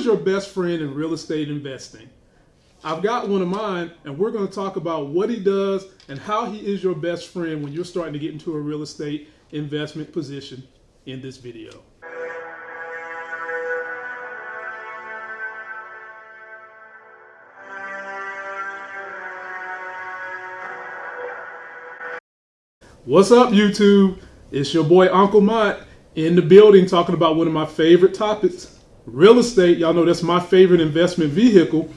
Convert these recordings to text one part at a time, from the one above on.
is your best friend in real estate investing? I've got one of mine, and we're going to talk about what he does and how he is your best friend when you're starting to get into a real estate investment position in this video. What's up, YouTube? It's your boy Uncle Mott in the building talking about one of my favorite topics real estate. Y'all know that's my favorite investment vehicle.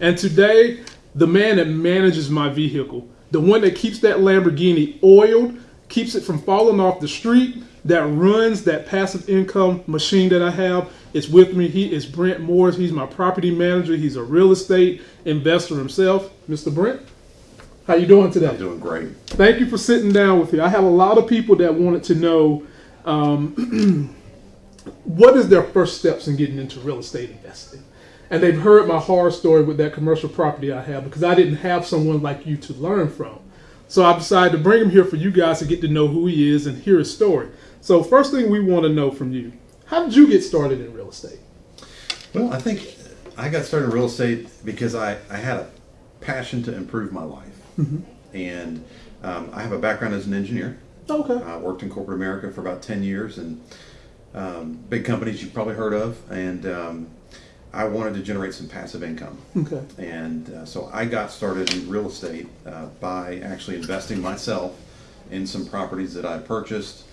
And today, the man that manages my vehicle, the one that keeps that Lamborghini oiled, keeps it from falling off the street, that runs that passive income machine that I have, is with me. He is Brent Morris. He's my property manager. He's a real estate investor himself. Mr. Brent, how you doing today? I'm doing great. Thank you for sitting down with me. I have a lot of people that wanted to know um, what is their first steps in getting into real estate investing. And they've heard my horror story with that commercial property I have because I didn't have someone like you to learn from. So I decided to bring him here for you guys to get to know who he is and hear his story. So first thing we want to know from you, how did you get started in real estate? Well, I think I got started in real estate because I, I had a passion to improve my life. And um, I have a background as an engineer. Okay. I worked in corporate America for about 10 years and um, big companies you've probably heard of. And um, I wanted to generate some passive income. Okay. And uh, so I got started in real estate uh, by actually investing myself in some properties that I purchased,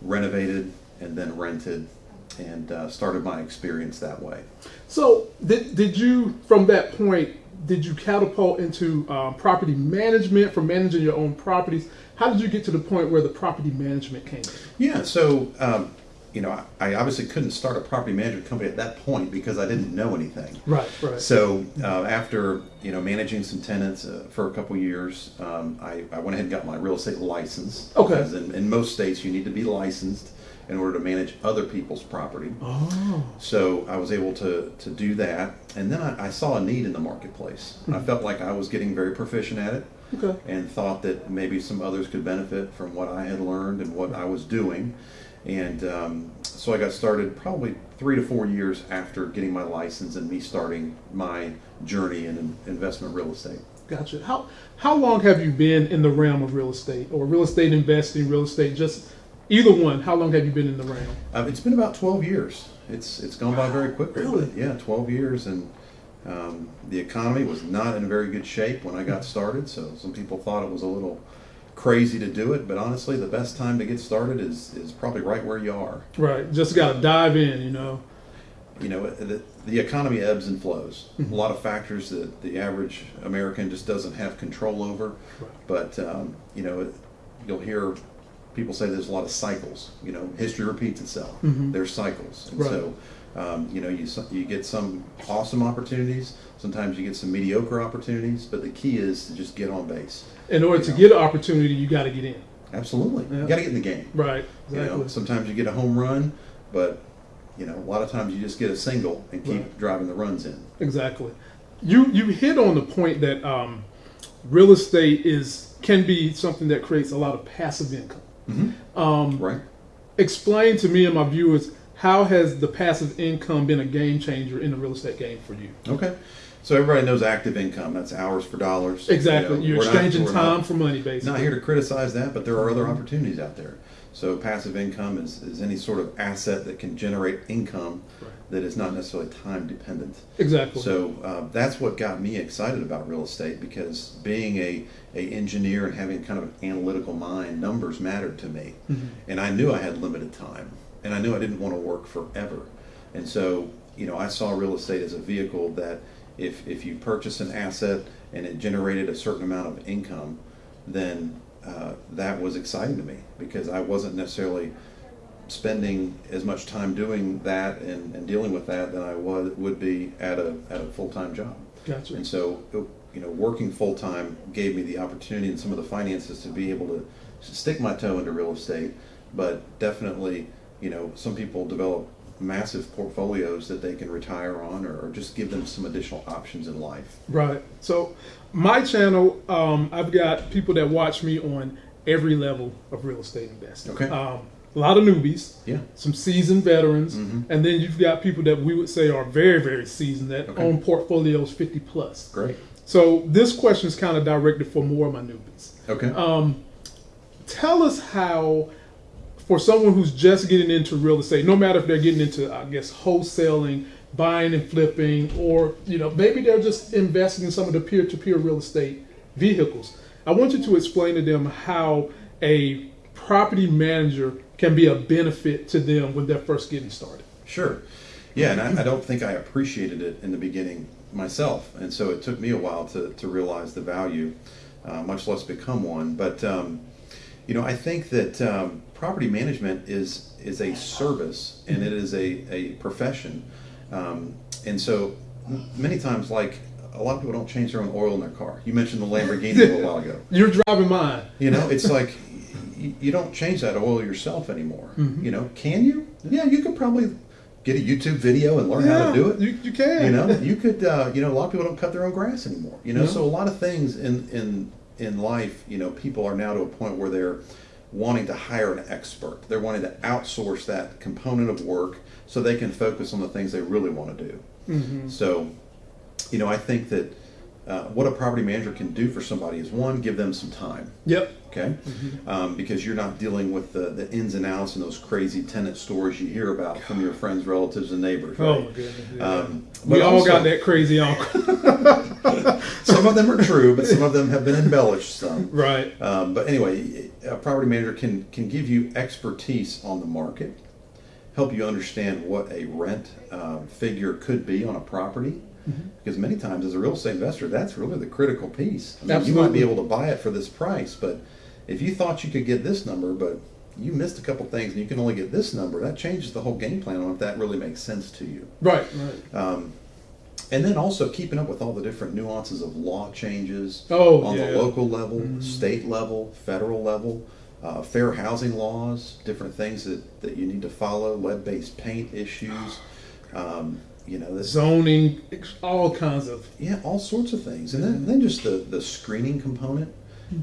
renovated, and then rented, and uh, started my experience that way. So did, did you, from that point, did you catapult into uh, property management from managing your own properties? How did you get to the point where the property management came in? Yeah, so um, you know, I, I obviously couldn't start a property management company at that point because I didn't know anything. Right, right. So uh, after you know managing some tenants uh, for a couple years, um, I, I went ahead and got my real estate license. Okay. Because in, in most states you need to be licensed in order to manage other people's property. oh, So I was able to, to do that, and then I, I saw a need in the marketplace. I felt like I was getting very proficient at it, okay. and thought that maybe some others could benefit from what I had learned and what I was doing. And um, so I got started probably three to four years after getting my license and me starting my journey in in investment real estate. Gotcha. How how long have you been in the realm of real estate or real estate investing, real estate, just either one? How long have you been in the realm? Uh, it's been about 12 years. It's it's gone by very quickly. Really? Yeah, 12 years, and um, the economy was not in very good shape when I got started. So some people thought it was a little crazy to do it, but honestly, the best time to get started is is probably right where you are. Right. Just got to dive in, you know. You know, the, the economy ebbs and flows. Mm-hmm. A lot of factors that the average American just doesn't have control over. Right. But um, you know, it, you'll hear people say there's a lot of cycles. You know, history repeats itself. Mhm. There's cycles, and Right. so um, you know, you you get some awesome opportunities. Sometimes you get some mediocre opportunities. But the key is to just get on base. In order to get an opportunity, you got to get in. Absolutely, Yeah. you got to get in the game. Right. You Exactly. know, sometimes you get a home run, but you know, a lot of times you just get a single and keep Right. driving the runs in. Exactly. You you hit on the point that um, real estate is can be something that creates a lot of passive income. Mm-hmm. Um, Right. explain to me and my viewers how has the passive income been a game changer in the real estate game for you? Okay. So everybody knows active income. That's hours for dollars. Exactly. You know, You're we're not- exchanging not- time for money, basically. Not here to criticize that, but there are other opportunities out there. So passive income is, is any sort of asset that can generate income Right. that is not necessarily time dependent. Exactly. So uh, that's what got me excited about real estate because being a, a engineer and having kind of an analytical mind, numbers mattered to me, Mhm. and I knew I had limited time, and I knew I didn't want to work forever, and so you know I saw real estate as a vehicle that if if you purchase an asset and it generated a certain amount of income, then uh, that was exciting to me because I wasn't necessarily spending as much time doing that and, and dealing with that than I was would be at a at a full time job. gotcha. And so, you know, working full time gave me the opportunity and some of the finances to be able to stick my toe into real estate. But definitely, you know, some people develop massive portfolios that they can retire on or, or just give them some additional options in life. Right. So, my channel, um, I've got people that watch me on every level of real estate investing. Okay. Um, a lot of newbies, Yeah. some seasoned veterans, Mhm. and then you've got people that we would say are very, very seasoned that Okay. own portfolios 50 plus. Great. So this question is kind of directed for more of my newbies. Okay. Um, tell us how, for someone who's just getting into real estate, no matter if they're getting into, I guess, wholesaling, buying and flipping, or you know, maybe they're just investing in some of the peer-to-peer real estate vehicles. I want you to explain to them how a property manager can be a benefit to them when they're first getting started. Sure. Yeah, and I, I don't think I appreciated it in the beginning myself, and so it took me a while to, to realize the value, uh, much less become one. But um, you know, I think that um, property management is is a service and it is a, a profession, um, and so many times, like a lot of people don't change their own oil in their car. You mentioned the Lamborghini a little while ago. You're driving mine. You know, it's like you, you don't change that oil yourself anymore. Mhm. You know, can you? Yeah, you could probably get a YouTube video and learn how to do it. You, you can. You know, you could. Uh, you know, a lot of people don't cut their own grass anymore. You know, No. so a lot of things in in in life, you know, people are now to a point where they're wanting to hire an expert. They're wanting to outsource that component of work so they can focus on the things they really want to do. Mhm. So, you know, I think that uh, what a property manager can do for somebody is one, give them some time Yep. Okay? Um, because you're not dealing with the, the ins and outs and those crazy tenant stories you hear about from your friends, relatives, and neighbors. Oh Right? my goodness. yeah. Um, we all also- got that crazy uncle. Some of them are true, but some of them have been embellished some. right. Um, but anyway, a property manager can can give you expertise on the market, help you understand what a rent um, figure could be on a property. Mm-hmm. Because many times, as a real estate investor, that's really the critical piece. I mean, you might be able to buy it for this price, but if you thought you could get this number, but you missed a couple things and you can only get this number, that changes the whole game plan on if that really makes sense to you. Right. Right. Um, and then also keeping up with all the different nuances of law changes Oh, on yeah. the local level, Mhm. state level, federal level, uh, fair housing laws, different things that, that you need to follow, lead-based paint issues, um, you know, this, Zoning, all kinds of. yeah, all sorts of things. And then, then just the, the screening component,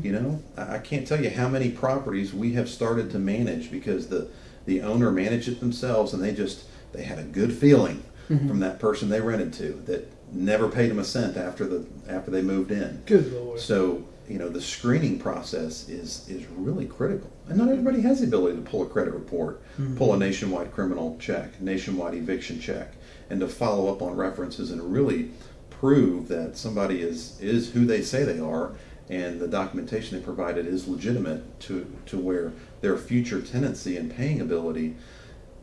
you know, I, can't tell you how many properties we have started to manage because the, the owner managed it themselves and they just, they had a good feeling mm-hmm. from that person they rented to that never paid them a cent after the, after they moved in. Good lord. So, you know, the screening process is is really critical. And not everybody has the ability to pull a credit report, mm-hmm. pull a nationwide criminal check, nationwide eviction check, and to follow up on references and really prove that somebody is is who they say they are and the documentation they provided is legitimate to to where their future tenancy and paying ability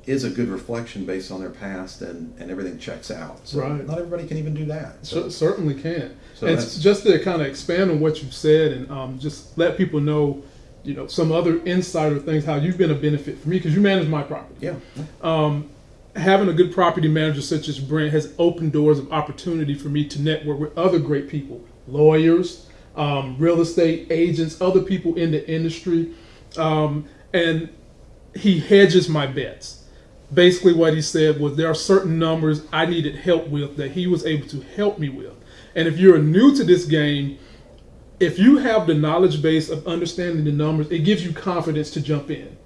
is a good reflection based on their past and, and everything checks out. So Right. not everybody can even do that. Cer- certainly can. So and just to kind of expand on what you've said and um, just let people know, you know, some other insider things, how you've been a benefit for me because you manage my property. yeah. Um, having a good property manager such as Brent has opened doors of opportunity for me to network with other great people, lawyers, um, real estate agents, other people in the industry, um, and he hedges my bets. Basically, what he said was there are certain numbers I needed help with that he was able to help me with. And if you're new to this game, if you have the knowledge base of understanding the numbers, it gives you confidence to jump in.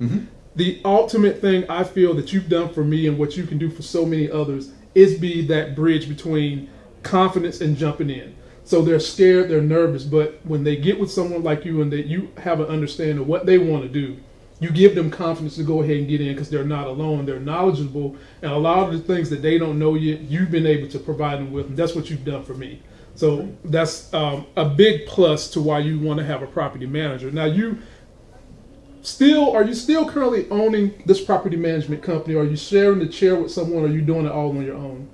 The ultimate thing I feel that you've done for me and what you can do for so many others is be that bridge between confidence and jumping in. So they're scared, they're nervous, but when they get with someone like you and that you have an understanding of what they want to do, you give them confidence to go ahead and get in because they're not alone. They're knowledgeable, and a lot of the things that they don't know yet, you've been able to provide them with. And that's what you've done for me. So that's um, a big plus to why you want to have a property manager. Now you still are you still currently owning this property management company? Are you sharing the chair with someone? Or are you doing it all on your own?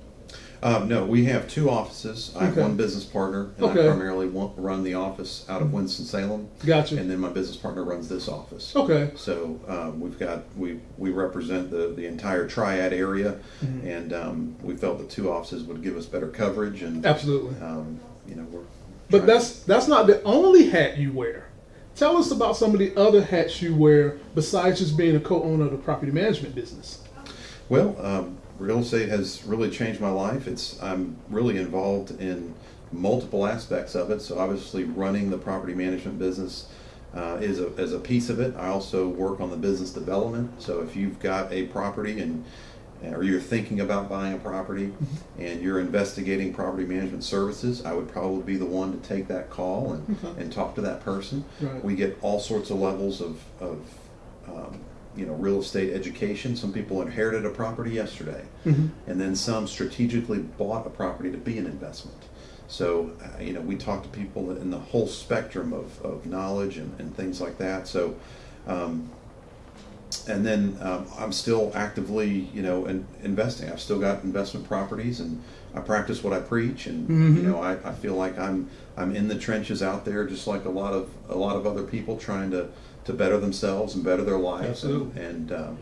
Um, no, we have two offices. I have Okay. one business partner, and Okay. I primarily wa- run the office out of Winston Salem, Gotcha. and then my business partner runs this office. Okay. So um, we've got we we represent the the entire triad area, Mm-hmm. and um, we felt the two offices would give us better coverage, and Absolutely. um, you know we're. But trying- that's that's not the only hat you wear. Tell us about some of the other hats you wear besides just being a co-owner of the property management business. Well, um, real estate has really changed my life. It's I'm really involved in multiple aspects of it. So obviously, running the property management business, uh, is a, is a piece of it. I also work on the business development. So if you've got a property and or you're thinking about buying a property Mm-hmm. and you're investigating property management services, I would probably be the one to take that call and, Okay. and talk to that person. Right. We get all sorts of levels of, of um, you know, real estate education. Some people inherited a property yesterday, Mhm. and then some strategically bought a property to be an investment. So, uh, you know, we talk to people in the whole spectrum of, of knowledge and, and things like that. So, um, and then um, I'm still actively, you know, in, investing. I've still got investment properties, and I practice what I preach. And you Mhm. know, I, I feel like I'm I'm in the trenches out there, just like a lot of a lot of other people trying to to better themselves and better their lives. Absolutely. And, and um,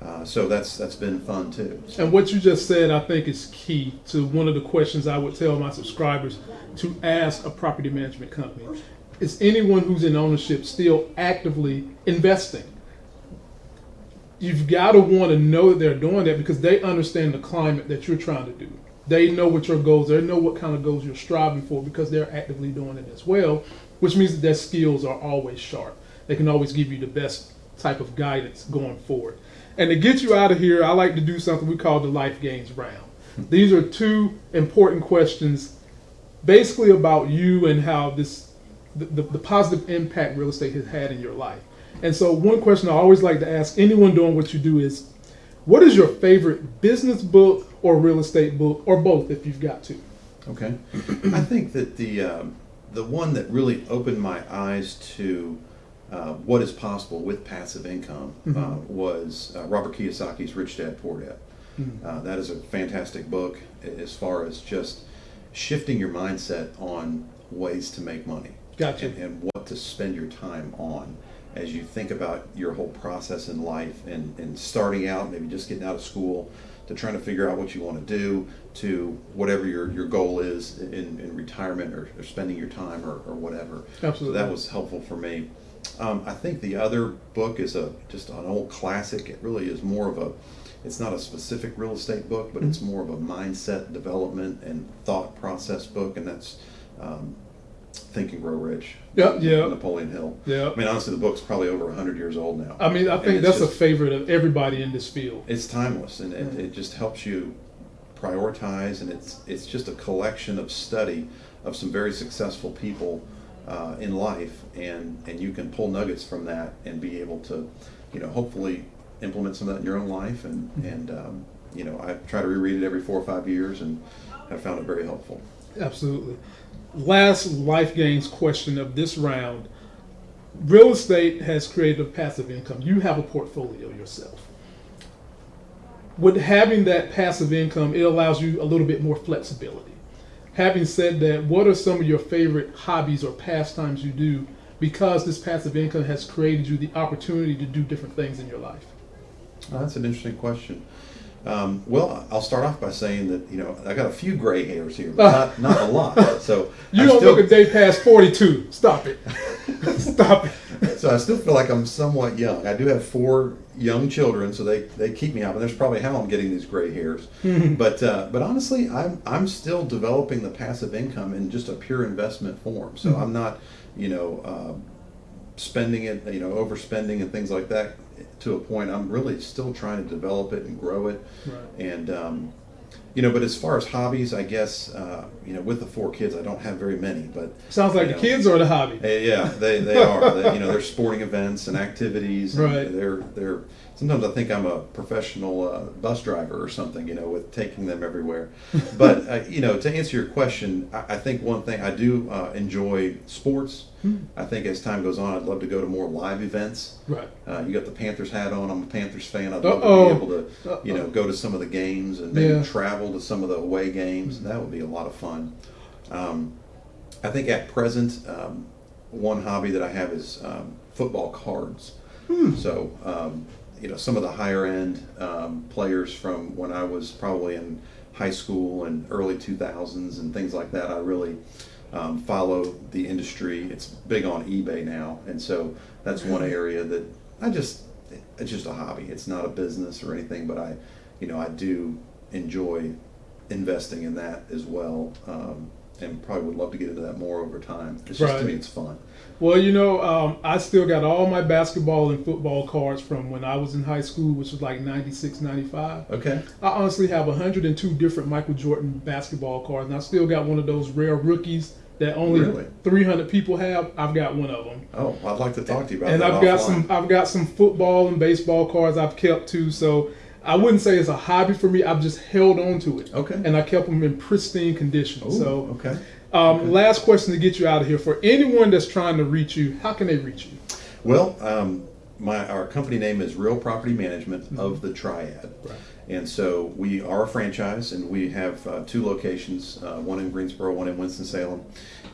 uh, so that's that's been fun too. So, And what you just said, I think, is key to one of the questions I would tell my subscribers to ask a property management company. Is anyone who's in ownership still actively investing? You've got to want to know that they're doing that because they understand the climate that you're trying to do. They know what your goals are. They know what kind of goals you're striving for because they're actively doing it as well, which means that their skills are always sharp. They can always give you the best type of guidance going forward. And to get you out of here, I like to do something we call the life gains round. These are two important questions, basically about you and how this, the, the, the positive impact real estate has had in your life. And so, one question I always like to ask anyone doing what you do is, what is your favorite business book or real estate book, or both, if you've got to? Okay, I think that the um, the one that really opened my eyes to uh, what is possible with passive income uh, Mhm. was uh, Robert Kiyosaki's Rich Dad Poor Dad. Mhm. Uh, that is a fantastic book as far as just shifting your mindset on ways to make money Gotcha. and, and what to spend your time on as you think about your whole process in life and, and starting out, maybe just getting out of school, to trying to figure out what you want to do, to whatever your, your goal is in, in retirement or, or spending your time or, or whatever. Absolutely. So that was helpful for me. Um, I think the other book is a just an old classic. It really is more of a it's not a specific real estate book, but it's more of a mindset development and thought process book, and that's um, Think and Grow Rich. Yeah, yeah. Napoleon Hill. Yeah. I mean, honestly, the book's probably over hundred years old now. I mean, I think that's a favorite of everybody in this field. it's timeless and it, it just helps you prioritize and it's it's just a collection of study of some very successful people uh, in life and and you can pull nuggets from that and be able to you know hopefully implement some of that in your own life and and um, you know I try to reread it every four or five years and have found it very helpful. Absolutely. Last life gains question of this round. Real estate has created a passive income. You have a portfolio yourself. With having that passive income, it allows you a little bit more flexibility. Having said that, what are some of your favorite hobbies or pastimes you do because this passive income has created you the opportunity to do different things in your life? That's an interesting question. Um, well, I'll start off by saying that you know I got a few gray hairs here, but not, not a lot. So You I don't still- look a day past 42. Stop it. Stop it. so I still feel like I'm somewhat young. I do have four young children, so they, they keep me up, and there's probably how I'm getting these gray hairs. but uh, but honestly, I'm I'm still developing the passive income in just a pure investment form. So I'm not, you know, uh, spending it, you know, overspending and things like that to a point. I'm really still trying to develop it and grow it. Right. And um, you know, but as far as hobbies, I guess uh, you know, with the four kids, I don't have very many, but Sounds like you the kids are the hobby. Yeah, they, they are. They, you know, they're sporting events and activities. and Right. They're they're. Sometimes I think I'm a professional uh, bus driver or something. You know, with taking them everywhere. But uh, you know, to answer your question, I, I think one thing I do uh, enjoy sports. Hmm. I think as time goes on, I'd love to go to more live events. Right. Uh, you got the Panthers hat on. I'm a Panthers fan. I'd love Uh-oh. to be able to, you know, go to some of the games and maybe Yeah. travel to some of the away games. That would be a lot of fun. Um, I think at present, um, one hobby that I have is um, football cards. So, um, you know, some of the higher end um, players from when I was probably in high school and early 2000s and things like that, I really um, follow the industry. It's big on eBay now. And so that's one area that I just, it's just a hobby. It's not a business or anything, but I, you know, I do enjoy investing in that as well. Um, and probably would love to get into that more over time. It's just to me, it's fun. Well, you know, um, I still got all my basketball and football cards from when I was in high school, which was like 96, 95. Okay. I honestly have 102 different Michael Jordan basketball cards, and I still got one of those rare rookies that only Really? 300 people have. I've got one of them. Oh, I'd like to talk to you about and that. I've got some I've got some football and baseball cards I've kept too. So I wouldn't say it's a hobby for me. I've just held on to it. Okay. And I kept them in pristine condition. Ooh, so okay. um, last question to get you out of here. For anyone that's trying to reach you, how can they reach you? Well, um, my our company name is Real Property Management of the Triad, Right. and so we are a franchise, and we have uh, two locations, uh, one in Greensboro, one in Winston Salem,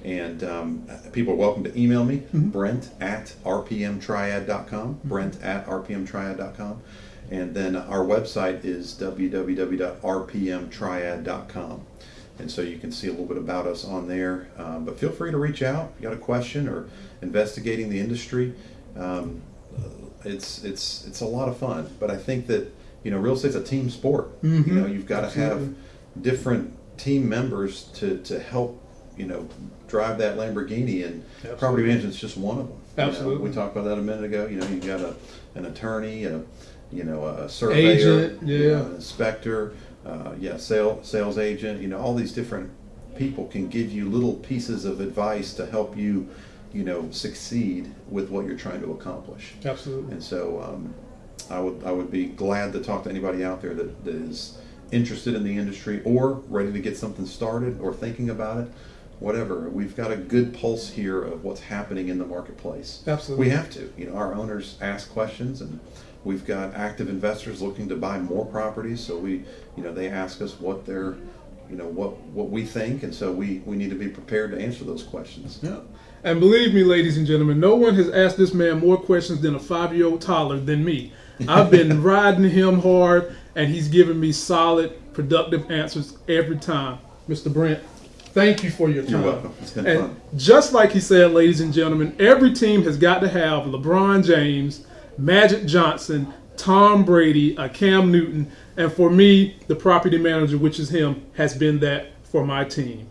and um, people are welcome to email me, Brent at rpmtriad.com, Brent at rpmtriad.com, and then our website is www.rpmtriad.com. And so you can see a little bit about us on there. Um, but feel free to reach out if you got a question or investigating the industry. Um, it's it's it's a lot of fun. But I think that you know real estate's a team sport. Mhm. You know you've got to have different team members to to help you know drive that Lamborghini and Absolutely. property management's just one of them. You know, Absolutely. we talked about that a minute ago. You know you got a an attorney, a you know a surveyor, Agent, you yeah. know, inspector, uh, yeah, sales sales agent. You know, all these different people can give you little pieces of advice to help you, you know, succeed with what you're trying to accomplish. Absolutely. And so, um, I would I would be glad to talk to anybody out there that, that is interested in the industry or ready to get something started or thinking about it. Whatever, we've got a good pulse here of what's happening in the marketplace. Absolutely. We have to. You know, our owners ask questions, and we've got active investors looking to buy more properties. So we, you know, they ask us what they're, you know, what what we think, and so we we need to be prepared to answer those questions. Yeah. And believe me, ladies and gentlemen, no one has asked this man more questions than a five-year-old toddler than me. I've been riding him hard, and he's giving me solid, productive answers every time. Mr. Brent, thank you for your time. You're welcome. It's been And fun. just like he said, ladies and gentlemen, every team has got to have LeBron James, Magic Johnson, Tom Brady, a Cam Newton, and for me, the property manager, which is him, has been that for my team.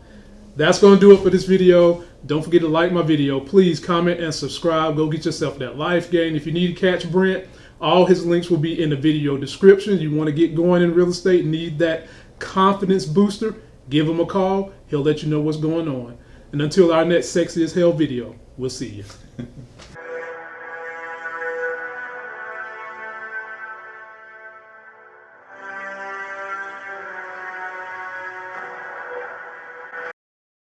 That's going to do it for this video. Don't forget to like my video. Please comment and subscribe. Go get yourself that life gain. If you need to catch Brent, all his links will be in the video description. You want to get going in real estate, need that confidence booster, give him a call. He'll let you know what's going on. And until our next sexy as hell video, we'll see you.